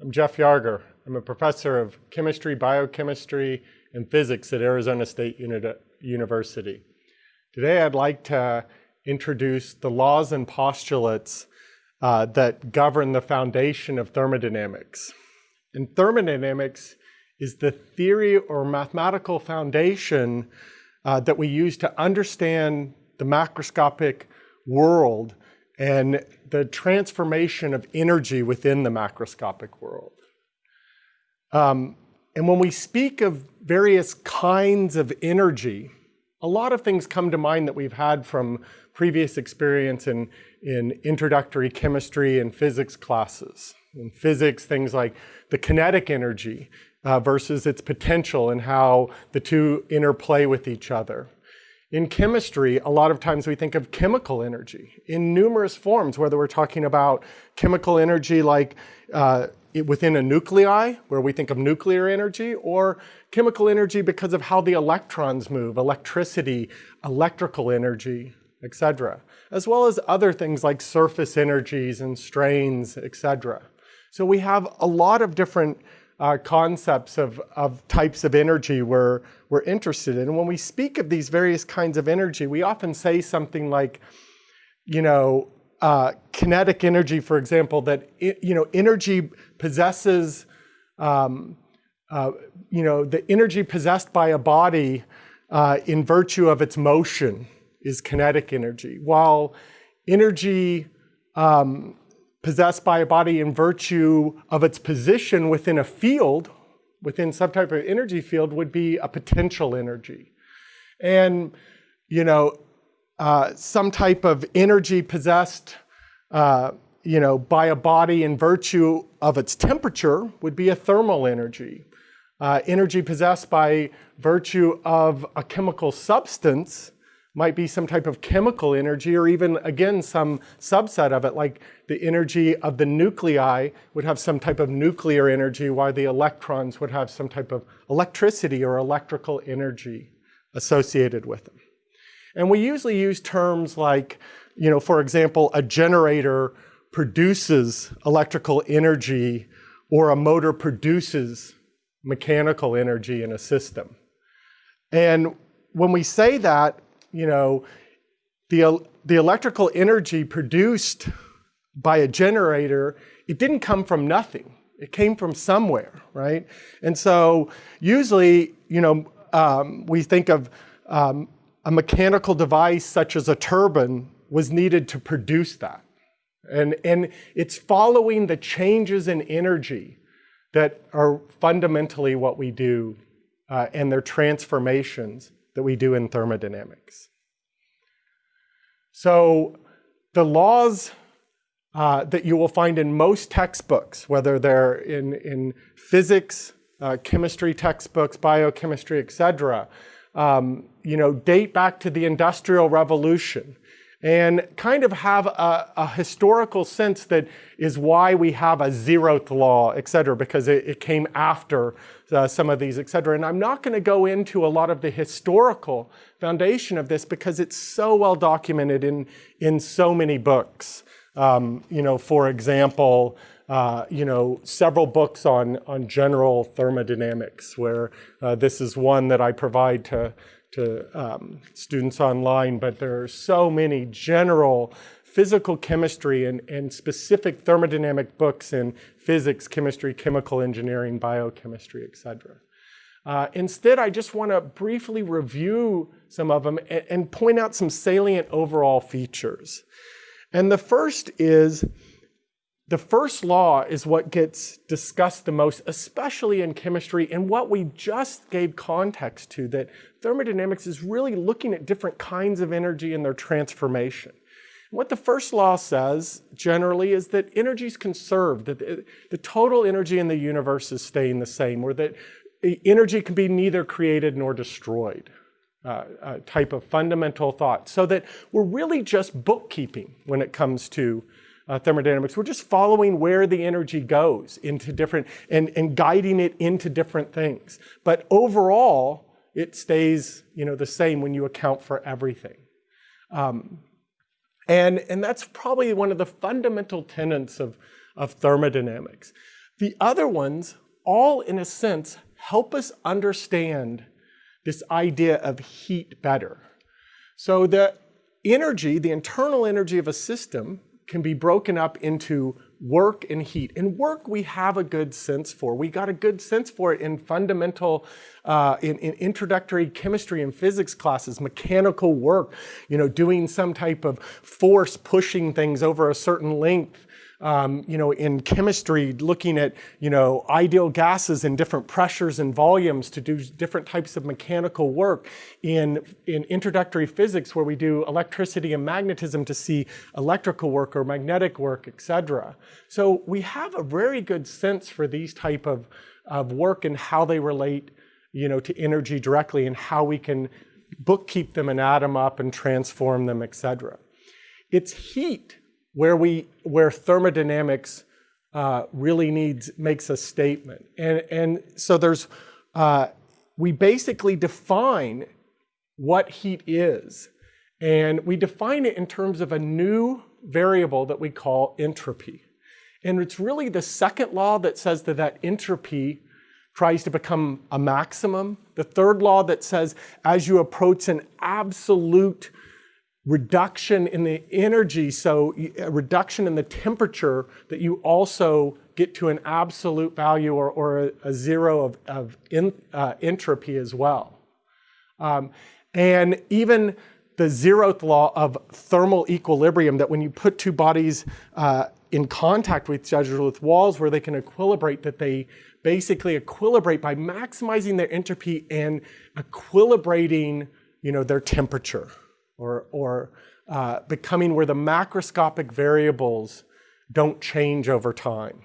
I'm Jeff Yarger. I'm a professor of chemistry, biochemistry, and physics at Arizona State University. Today I'd like to introduce the laws and postulates uh, that govern the foundation of thermodynamics. And thermodynamics is the theory or mathematical foundation uh, that we use to understand the macroscopic world and the transformation of energy within the macroscopic world. Um, and when we speak of various kinds of energy, a lot of things come to mind that we've had from previous experience in, in introductory chemistry and physics classes. In physics, things like the kinetic energy uh, versus its potential and how the two interplay with each other. In chemistry, a lot of times we think of chemical energy in numerous forms, whether we're talking about chemical energy like uh, within a nuclei, where we think of nuclear energy, or chemical energy because of how the electrons move, electricity, electrical energy, etc., as well as other things like surface energies and strains, etc. So we have a lot of different uh, concepts of, of types of energy we're, we're interested in. And when we speak of these various kinds of energy, we often say something like, you know, uh, kinetic energy, for example, that, it, you know, energy possesses, um, uh, you know, the energy possessed by a body uh, in virtue of its motion is kinetic energy, while energy um, possessed by a body in virtue of its position within a field, within some type of energy field, would be a potential energy. And, you know, uh, some type of energy possessed, uh, you know, by a body in virtue of its temperature would be a thermal energy. Uh, energy possessed by virtue of a chemical substance might be some type of chemical energy or even, again, some subset of it, like the energy of the nuclei would have some type of nuclear energy, while the electrons would have some type of electricity or electrical energy associated with them. And we usually use terms like, you know, for example, a generator produces electrical energy or a motor produces mechanical energy in a system. And when we say that, you know, the, the electrical energy produced by a generator, it didn't come from nothing. It came from somewhere, right? And so usually, you know, um, we think of um, a mechanical device such as a turbine was needed to produce that. And, and it's following the changes in energy that are fundamentally what we do uh, and their transformations that we do in thermodynamics. So the laws uh, that you will find in most textbooks, whether they're in, in physics, uh, chemistry textbooks, biochemistry, et cetera, um, you know, date back to the Industrial Revolution and kind of have a, a, historical sense that is why we have a zeroth law, et cetera, because it, it came after uh, some of these, et cetera. And I'm not going to go into a lot of the historical foundation of this because it's so well documented in, in so many books. Um, you know, for example, uh, you know, several books on, on general thermodynamics, where uh, this is one that I provide to to um, students online, but there are so many general physical chemistry and, and specific thermodynamic books in physics, chemistry, chemical engineering, biochemistry, et cetera. Uh, instead, I just want to briefly review some of them and, and point out some salient overall features. And the first is the first law is what gets discussed the most, especially in chemistry, and what we just gave context to, that thermodynamics is really looking at different kinds of energy and their transformation. What the first law says, generally, is that energy is conserved, that the total energy in the universe is staying the same, or that energy can be neither created nor destroyed. Uh, type of fundamental thought. So that we're really just bookkeeping when it comes to uh, thermodynamics. We're just following where the energy goes into different, and, and guiding it into different things. But overall, it stays you know, the same when you account for everything. Um, and, and that's probably one of the fundamental tenets of, of thermodynamics. The other ones, all in a sense, help us understand this idea of heat better. So the energy, the internal energy of a system can be broken up into work and heat. And work we have a good sense for. We got a good sense for it in fundamental, uh, in, in, introductory chemistry and physics classes, mechanical work, you know, doing some type of force pushing things over a certain length um, you know, in chemistry, looking at, you know, ideal gases and different pressures and volumes to do different types of mechanical work. In, in introductory physics, where we do electricity and magnetism to see electrical work or magnetic work, etc. So we have a very good sense for these type of, of work and how they relate, you know, to energy directly and how we can bookkeep them and add them up and transform them, etc. It's heat where we where thermodynamics uh, really needs makes a statement, and and so there's uh, we basically define what heat is, and we define it in terms of a new variable that we call entropy, and it's really the second law that says that that entropy tries to become a maximum. The third law that says as you approach an absolute reduction in the energy, so a reduction in the temperature, that you also get to an absolute value or, or a, a, zero of, of in, uh, entropy as well. Um, and even the zeroth law of thermal equilibrium, that when you put two bodies uh, in contact with each other with walls where they can equilibrate, that they basically equilibrate by maximizing their entropy and equilibrating you know, their temperature or, or uh, becoming where the macroscopic variables don't change over time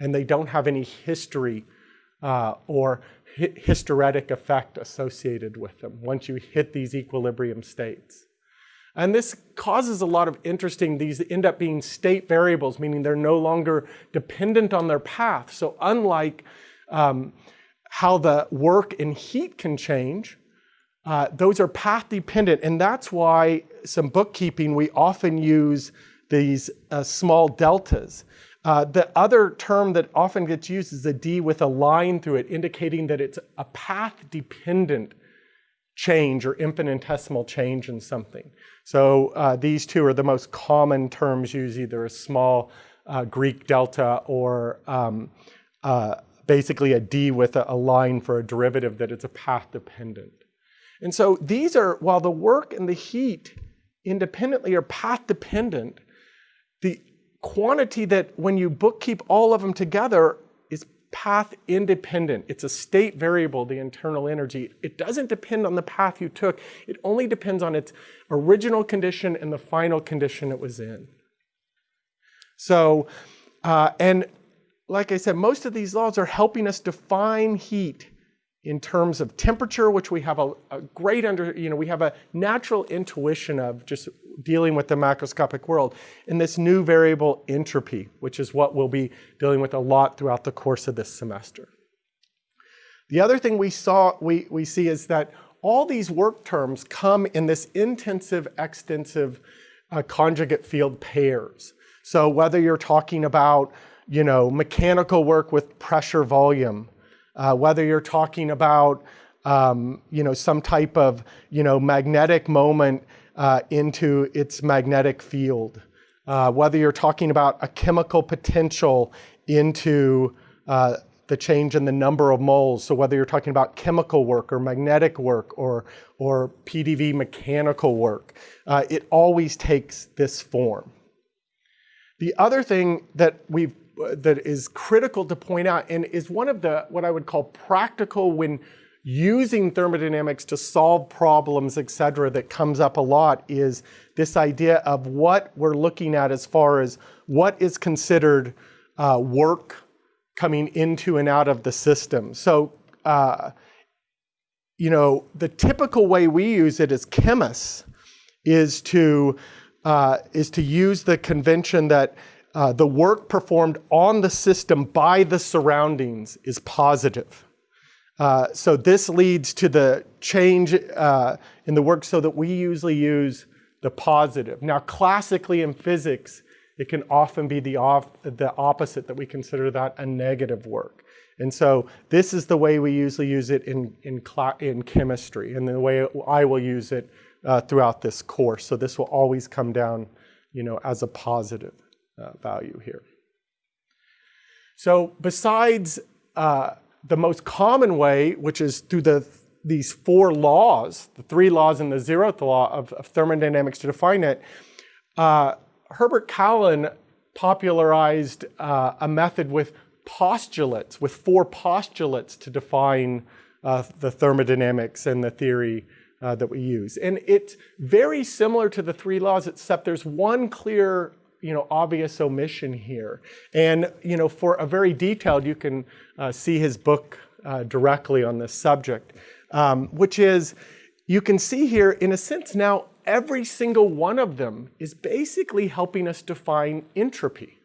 and they don't have any history uh, or hi hysteretic effect associated with them once you hit these equilibrium states. And this causes a lot of interesting, these end up being state variables, meaning they're no longer dependent on their path. So unlike um, how the work and heat can change, uh, those are path dependent, and that's why some bookkeeping we often use these uh, small deltas. Uh, the other term that often gets used is a D with a line through it, indicating that it's a path dependent change or infinitesimal change in something. So uh, these two are the most common terms used, either a small uh, Greek delta or um, uh, basically a D with a, a line for a derivative that it's a path dependent. And so these are, while the work and the heat independently are path dependent, the quantity that when you bookkeep all of them together is path independent. It's a state variable, the internal energy. It doesn't depend on the path you took. It only depends on its original condition and the final condition it was in. So, uh, and like I said, most of these laws are helping us define heat in terms of temperature, which we have a, a, great under, you know, we have a natural intuition of just dealing with the macroscopic world, and this new variable entropy, which is what we'll be dealing with a lot throughout the course of this semester. The other thing we saw, we, we see is that all these work terms come in this intensive, extensive uh, conjugate field pairs. So whether you're talking about, you know, mechanical work with pressure volume, uh, whether you're talking about um, you know, some type of you know, magnetic moment uh, into its magnetic field, uh, whether you're talking about a chemical potential into uh, the change in the number of moles. So whether you're talking about chemical work or magnetic work or, or PDV mechanical work, uh, it always takes this form. The other thing that we've that is critical to point out and is one of the, what I would call practical when using thermodynamics to solve problems, et cetera, that comes up a lot is this idea of what we're looking at as far as what is considered uh, work coming into and out of the system. So, uh, you know, the typical way we use it as chemists is to, uh, is to use the convention that uh, the work performed on the system by the surroundings is positive. Uh, so this leads to the change uh, in the work so that we usually use the positive. Now classically in physics, it can often be the, off, the opposite that we consider that a negative work. And so this is the way we usually use it in, in, in chemistry and the way I will use it uh, throughout this course. So this will always come down, you know, as a positive uh, value here. So besides uh, the most common way, which is through the these four laws, the three laws and the zeroth law of, of thermodynamics to define it, uh, Herbert Callen popularized uh, a method with postulates, with four postulates to define uh, the thermodynamics and the theory uh, that we use. And it's very similar to the three laws, except there's one clear you know, obvious omission here. And, you know, for a very detailed, you can uh, see his book uh, directly on this subject, um, which is, you can see here, in a sense now, every single one of them is basically helping us define entropy,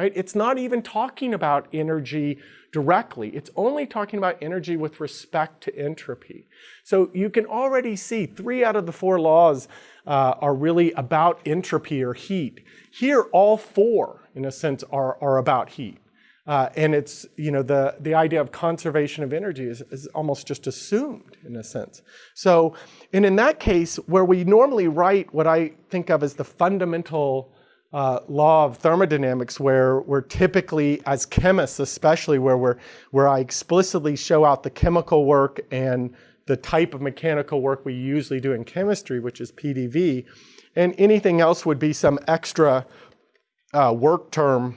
right? It's not even talking about energy directly. It's only talking about energy with respect to entropy. So you can already see three out of the four laws uh, are really about entropy or heat. Here, all four, in a sense, are, are about heat. Uh, and it's, you know, the, the idea of conservation of energy is, is almost just assumed in a sense. So, and in that case, where we normally write what I think of as the fundamental uh, law of thermodynamics where we're typically, as chemists especially, where, we're, where I explicitly show out the chemical work and the type of mechanical work we usually do in chemistry, which is PDV, and anything else would be some extra uh, work term.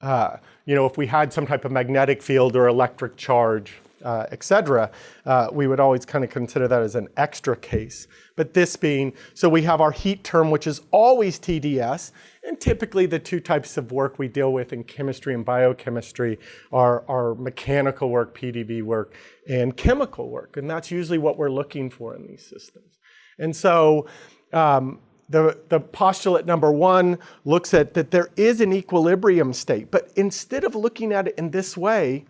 Uh, you know, if we had some type of magnetic field or electric charge, uh, etc., uh, we would always kind of consider that as an extra case. But this being, so we have our heat term, which is always TDS, and typically the two types of work we deal with in chemistry and biochemistry are, are mechanical work, PDV work, and chemical work. And that's usually what we're looking for in these systems. And so um, the, the postulate number one looks at that there is an equilibrium state. But instead of looking at it in this way,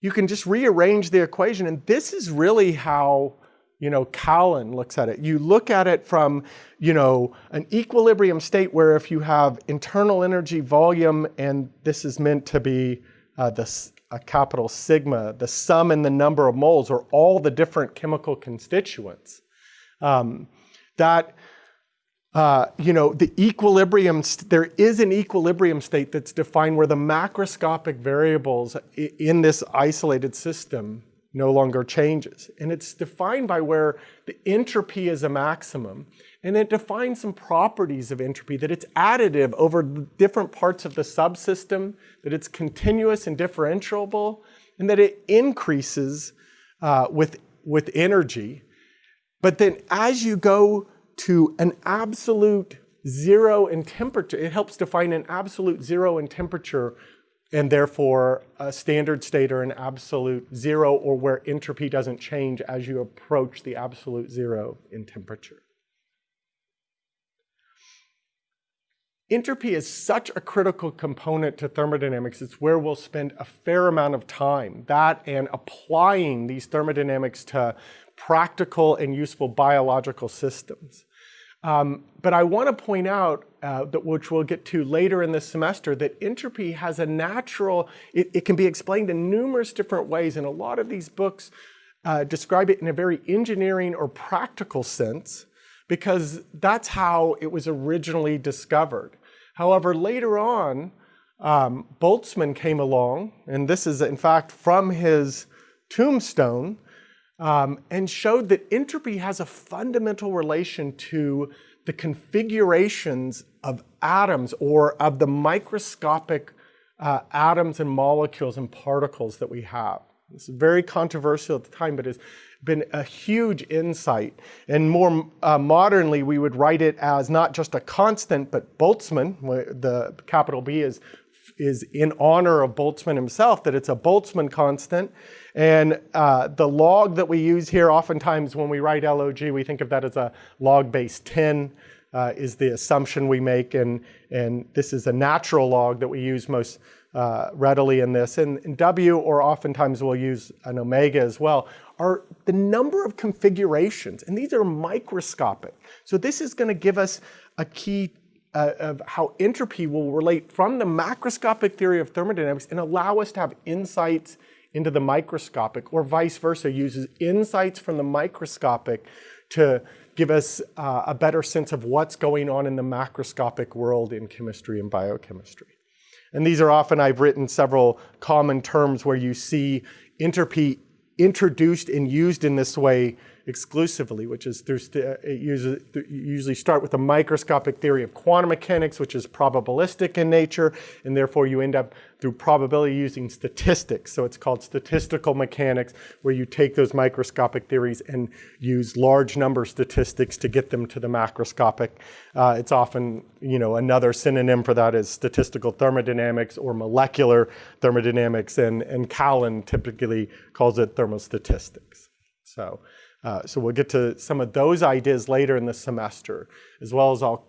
you can just rearrange the equation. And this is really how you know, Callen looks at it. You look at it from, you know, an equilibrium state where if you have internal energy volume, and this is meant to be uh, the a capital sigma, the sum and the number of moles, or all the different chemical constituents um, that uh, you know the equilibrium there is an equilibrium state that's defined where the macroscopic variables in this isolated system no longer changes. And it's defined by where the entropy is a maximum and it defines some properties of entropy that it's additive over different parts of the subsystem that it's continuous and differentiable and that it increases uh, with with energy. But then as you go to an absolute zero in temperature, it helps define an absolute zero in temperature and therefore a standard state or an absolute zero or where entropy doesn't change as you approach the absolute zero in temperature. Entropy is such a critical component to thermodynamics. It's where we'll spend a fair amount of time, that and applying these thermodynamics to practical and useful biological systems. Um, but I want to point out, uh, that, which we'll get to later in this semester, that entropy has a natural, it, it, can be explained in numerous different ways, and a lot of these books uh, describe it in a very engineering or practical sense, because that's how it was originally discovered. However, later on, um, Boltzmann came along, and this is in fact from his tombstone, um, and showed that entropy has a fundamental relation to the configurations of atoms or of the microscopic uh, atoms and molecules and particles that we have. Is very controversial at the time, but it's been a huge insight. And more uh, modernly, we would write it as not just a constant, but Boltzmann, the capital B is, is in honor of Boltzmann himself, that it's a Boltzmann constant. And uh, the log that we use here, oftentimes when we write LOG, we think of that as a log base 10 uh, is the assumption we make. And, and this is a natural log that we use most uh, readily in this. And, and W, or oftentimes we'll use an omega as well, are the number of configurations, and these are microscopic. So this is going to give us a key uh, of how entropy will relate from the macroscopic theory of thermodynamics and allow us to have insights into the microscopic, or vice versa, uses insights from the microscopic to give us uh, a better sense of what's going on in the macroscopic world in chemistry and biochemistry. And these are often, I've written several common terms where you see entropy introduced and used in this way exclusively, which is through it uses, usually start with a microscopic theory of quantum mechanics, which is probabilistic in nature, and therefore you end up through probability using statistics. So it's called statistical mechanics, where you take those microscopic theories and use large number statistics to get them to the macroscopic. Uh, it's often, you know, another synonym for that is statistical thermodynamics or molecular thermodynamics, and, and Callen typically calls it thermostatistics. So. Uh, so we'll get to some of those ideas later in the semester, as well as I'll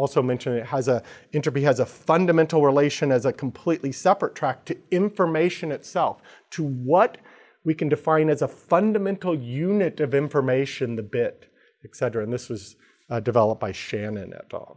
also mention it has a, entropy has a fundamental relation as a completely separate track to information itself, to what we can define as a fundamental unit of information, the bit, et cetera. And this was uh, developed by Shannon et al.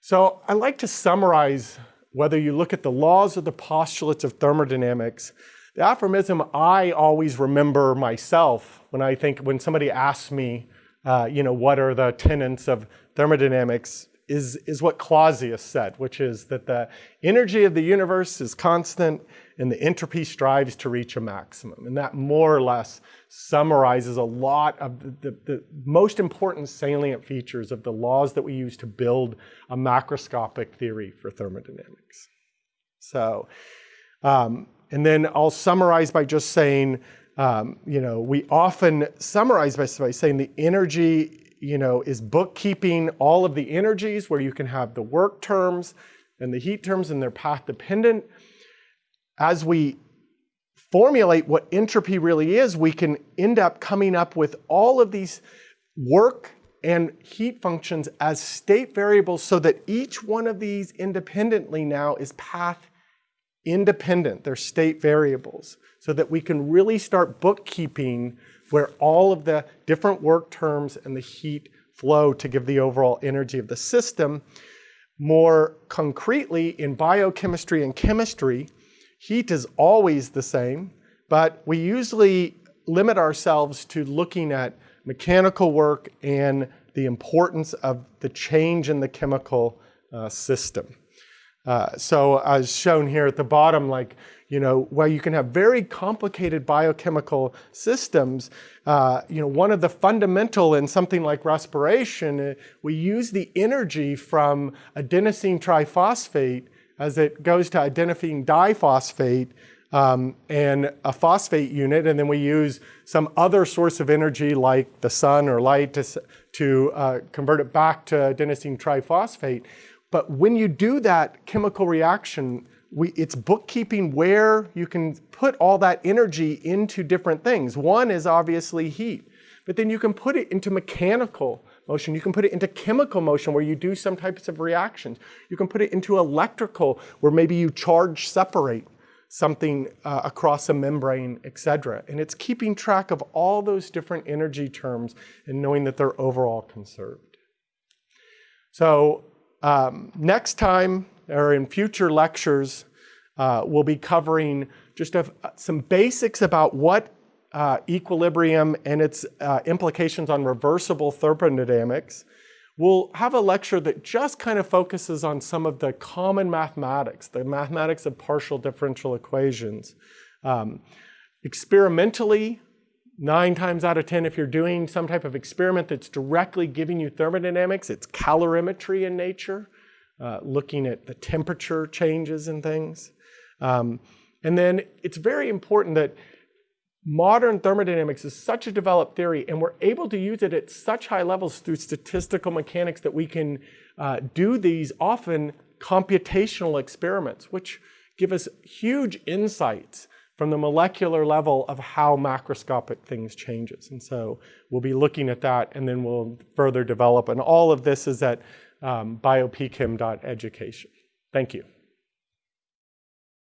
So I like to summarize whether you look at the laws or the postulates of thermodynamics, the aphorism I always remember myself when I think, when somebody asks me, uh, you know, what are the tenets of thermodynamics, is, is what Clausius said, which is that the energy of the universe is constant and the entropy strives to reach a maximum. And that more or less summarizes a lot of the, the, the most important salient features of the laws that we use to build a macroscopic theory for thermodynamics. So, um, and then I'll summarize by just saying, um, you know, we often summarize by, by saying the energy, you know, is bookkeeping all of the energies where you can have the work terms and the heat terms and they're path dependent. As we formulate what entropy really is, we can end up coming up with all of these work and heat functions as state variables so that each one of these independently now is path independent, they're state variables, so that we can really start bookkeeping where all of the different work terms and the heat flow to give the overall energy of the system. More concretely, in biochemistry and chemistry, heat is always the same, but we usually limit ourselves to looking at mechanical work and the importance of the change in the chemical uh, system. Uh, so as shown here at the bottom, like, you know, while you can have very complicated biochemical systems, uh, you know, one of the fundamental in something like respiration, uh, we use the energy from adenosine triphosphate as it goes to adenosine diphosphate um, and a phosphate unit, and then we use some other source of energy like the sun or light to, to uh, convert it back to adenosine triphosphate. But when you do that chemical reaction, we, it's bookkeeping where you can put all that energy into different things. One is obviously heat, but then you can put it into mechanical motion. You can put it into chemical motion where you do some types of reactions. You can put it into electrical where maybe you charge separate something uh, across a membrane, etc. And it's keeping track of all those different energy terms and knowing that they're overall conserved. So um, next time, or in future lectures, uh, we'll be covering just a, some basics about what uh, equilibrium and its uh, implications on reversible thermodynamics. We'll have a lecture that just kind of focuses on some of the common mathematics, the mathematics of partial differential equations. Um, experimentally, Nine times out of 10, if you're doing some type of experiment that's directly giving you thermodynamics, it's calorimetry in nature, uh, looking at the temperature changes and things. Um, and then it's very important that modern thermodynamics is such a developed theory and we're able to use it at such high levels through statistical mechanics that we can uh, do these often computational experiments, which give us huge insights from the molecular level of how macroscopic things changes. And so we'll be looking at that and then we'll further develop. And all of this is at um, biopchem.education. Thank you.